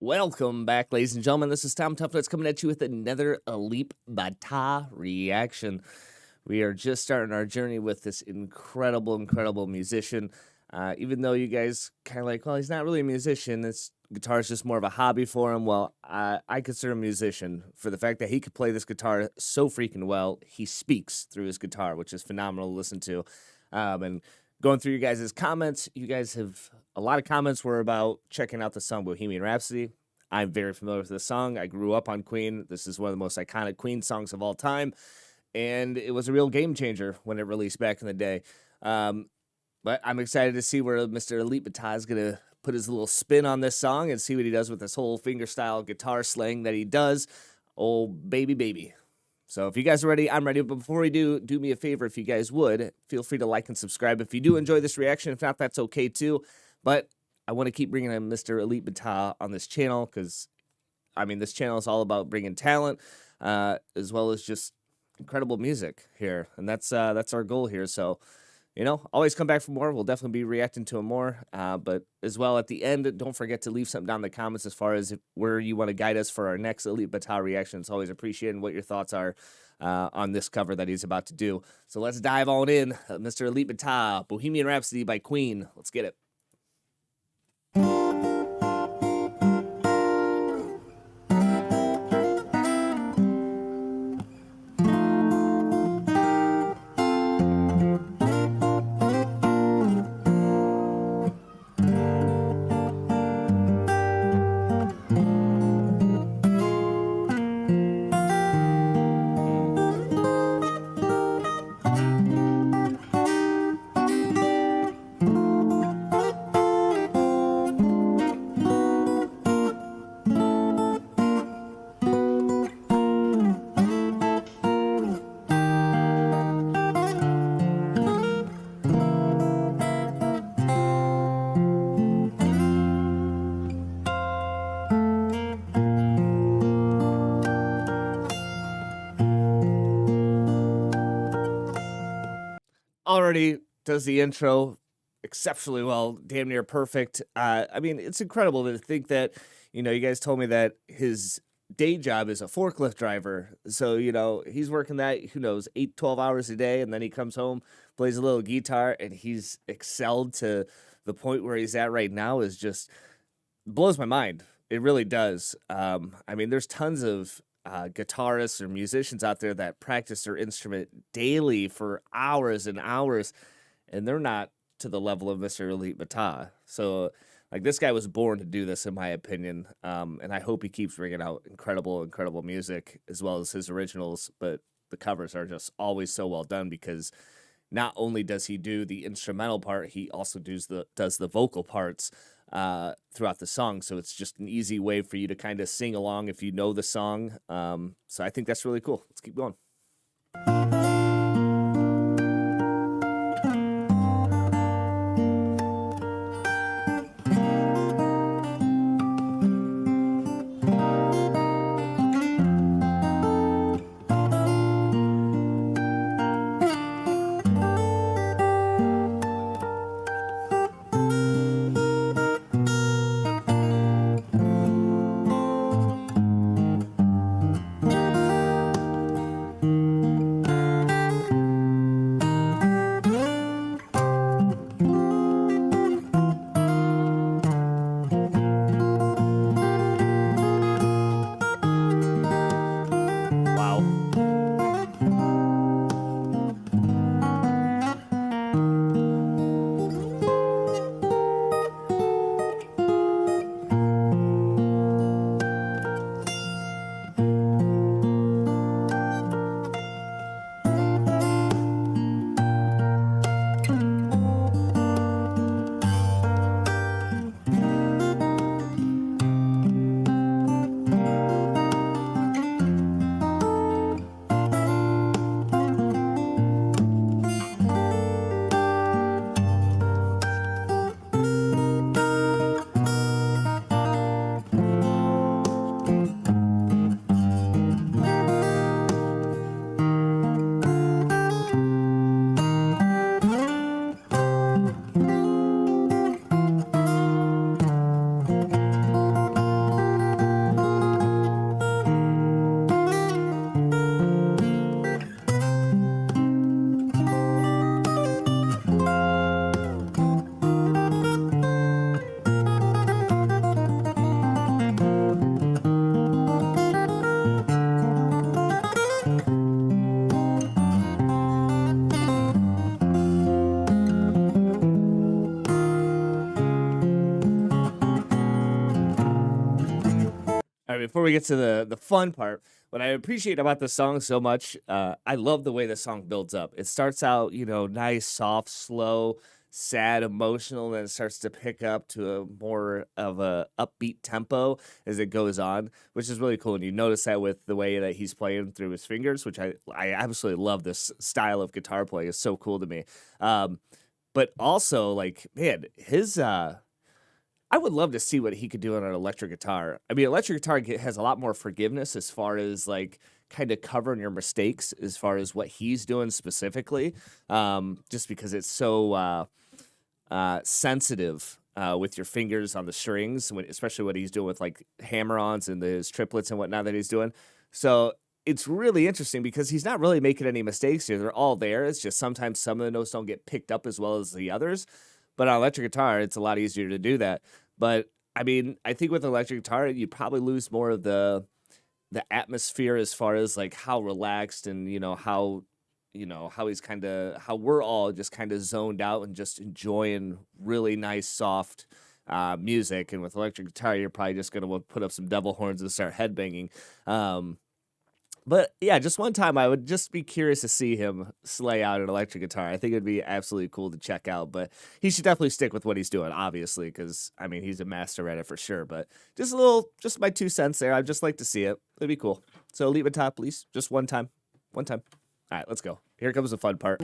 Welcome back, ladies and gentlemen. This is Tom Toughnutz coming at you with another Alip Ba Ta reaction. We are just starting our journey with this incredible, incredible musician. Uh, even though you guys kind of like, well, he's not really a musician. This guitar is just more of a hobby for him. Well, uh, I consider him a musician for the fact that he could play this guitar so freaking well. He speaks through his guitar, which is phenomenal to listen to. Um, and going through you guys' comments, you guys have a lot of comments were about checking out the song Bohemian Rhapsody. I'm very familiar with this song. I grew up on Queen. This is one of the most iconic Queen songs of all time. And it was a real game changer when it released back in the day. Um, but I'm excited to see where Mr. Alip Ba Ta is going to put his little spin on this song and see what he does with this whole fingerstyle guitar slang that he does. Oh, baby, baby. So if you guys are ready, I'm ready. But before we do, do me a favor if you guys would, feel free to like and subscribe if you do enjoy this reaction. If not, that's okay too. But I want to keep bringing in Mr. Alip Ba Ta on this channel because, I mean, this channel is all about bringing talent uh, as well as just incredible music here, and that's uh, that's our goal here. So you know, always come back for more. We'll definitely be reacting to them more. Uh, but as well, at the end, don't forget to leave something down in the comments as far as where you want to guide us for our next Alip Ba Ta reaction. It's always appreciated what your thoughts are uh, on this cover that he's about to do. So let's dive on in. Uh, Mr. Alip Ba Ta, Bohemian Rhapsody by Queen. Let's get it. Already does the intro exceptionally well, damn near perfect. Uh, I mean, it's incredible to think that, you know, you guys told me that his day job is a forklift driver. So, you know, he's working that, who knows, eight, 12 hours a day. And then he comes home, plays a little guitar, and he's excelled to the point where he's at right now is just blows my mind. It really does. Um, I mean, there's tons of uh, guitarists or musicians out there that practice their instrument daily for hours and hours, and they're not to the level of Mr. Alip Ba Ta. So, like, this guy was born to do this, in my opinion. Um, and I hope he keeps bringing out incredible, incredible music as well as his originals. But the covers are just always so well done because not only does he do the instrumental part, he also does the does the vocal parts uh, throughout the song. So it's just an easy way for you to kind of sing along if you know the song. Um, so I think that's really cool. Let's keep going. We get to the the fun part, what I appreciate about the song so much, uh, I love the way the song builds up. It starts out, you know, nice, soft, slow, sad, emotional, then it starts to pick up to a more of a upbeat tempo as it goes on, which is really cool. And you notice that with the way that he's playing through his fingers, which I I absolutely love. This style of guitar playing is so cool to me. Um, but also, like, man, his uh I would love to see what he could do on an electric guitar. I mean, electric guitar has a lot more forgiveness as far as like kind of covering your mistakes as far as what he's doing specifically, um, just because it's so uh, uh, sensitive uh, with your fingers on the strings, when, especially what he's doing with like hammer-ons and his triplets and whatnot that he's doing. So it's really interesting because he's not really making any mistakes here. They're all there. It's just sometimes some of the notes don't get picked up as well as the others. But on electric guitar, it's a lot easier to do that. But I mean, I think with electric guitar, you probably lose more of the the atmosphere as far as like how relaxed and you know how you know how he's kind of how we're all just kind of zoned out and just enjoying really nice soft uh, music. And with electric guitar, you're probably just gonna put up some devil horns and start headbanging. Um, but yeah, just one time I would just be curious to see him slay out an electric guitar. I think it'd be absolutely cool to check out, but he should definitely stick with what he's doing, obviously, because I mean he's a master at it for sure. But just a little, just my two cents there. I'd just like to see it. It'd be cool. So leave it top, please. Just one time. One time. All right, let's go. Here comes the fun part.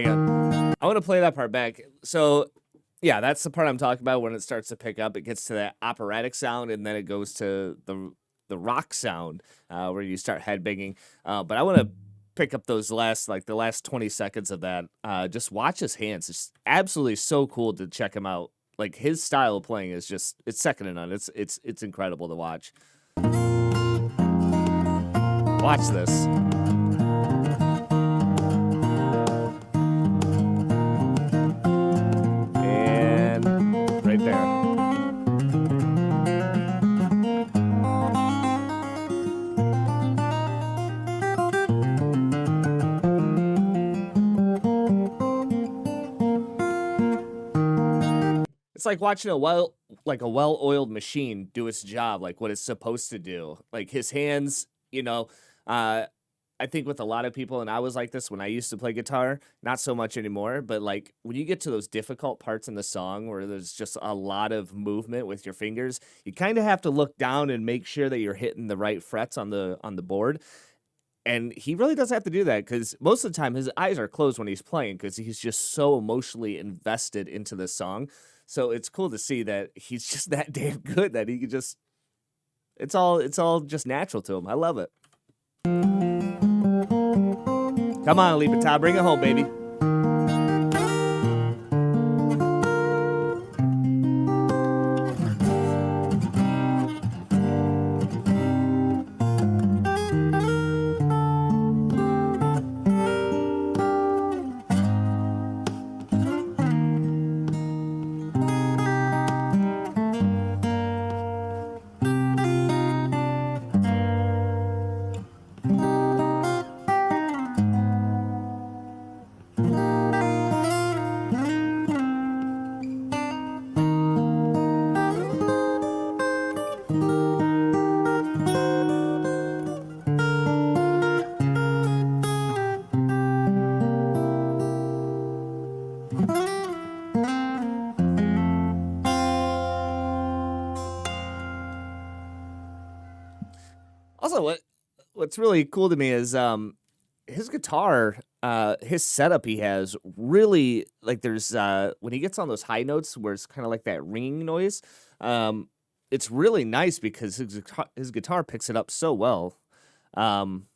I want to play that part back. So, yeah, that's the part I'm talking about when it starts to pick up. It gets to that operatic sound, and then it goes to the the rock sound uh, where you start headbanging. Uh, but I want to pick up those last like the last 20 seconds of that. Uh, just watch his hands. It's absolutely so cool to check him out. Like his style of playing is just it's second to none. It's it's it's incredible to watch. Watch this. It's like watching a well like a well-oiled machine do its job, like what it's supposed to do. Like his hands, you know, uh I think with a lot of people, and I was like this when I used to play guitar, not so much anymore, but like when you get to those difficult parts in the song where there's just a lot of movement with your fingers, you kind of have to look down and make sure that you're hitting the right frets on the on the board. And he really doesn't have to do that because most of the time his eyes are closed when he's playing because he's just so emotionally invested into the song. So it's cool to see that he's just that damn good that he can just it's all it's all just natural to him. I love it. Come on, Alip bring it home, baby. Also, what what's really cool to me is um his guitar, uh his setup he has really like there's uh when he gets on those high notes where it's kind of like that ringing noise, um it's really nice because his guitar, his guitar picks it up so well. Um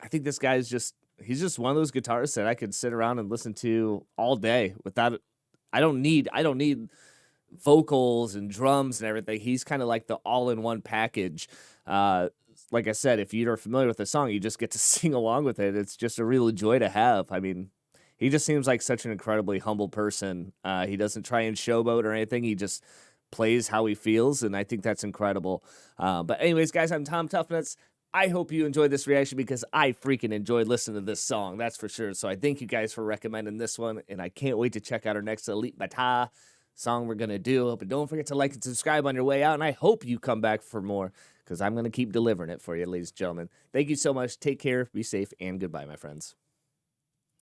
I think this guy's just he's just one of those guitarists that I could sit around and listen to all day without I don't need I don't need vocals and drums and everything. He's kind of like the all-in-one package. Uh, like I said, if you're familiar with the song, you just get to sing along with it. It's just a real joy to have. I mean, he just seems like such an incredibly humble person. Uh, he doesn't try and showboat or anything. He just plays how he feels, and I think that's incredible. Uh, but anyways, guys, I'm Tom Tuffnuts. I hope you enjoyed this reaction because I freaking enjoyed listening to this song, that's for sure. So I thank you guys for recommending this one, and I can't wait to check out our next Alip Ba Ta song we're going to do. But don't forget to like and subscribe on your way out. And I hope you come back for more because I'm going to keep delivering it for you, ladies and gentlemen. Thank you so much. Take care, be safe, and goodbye, my friends.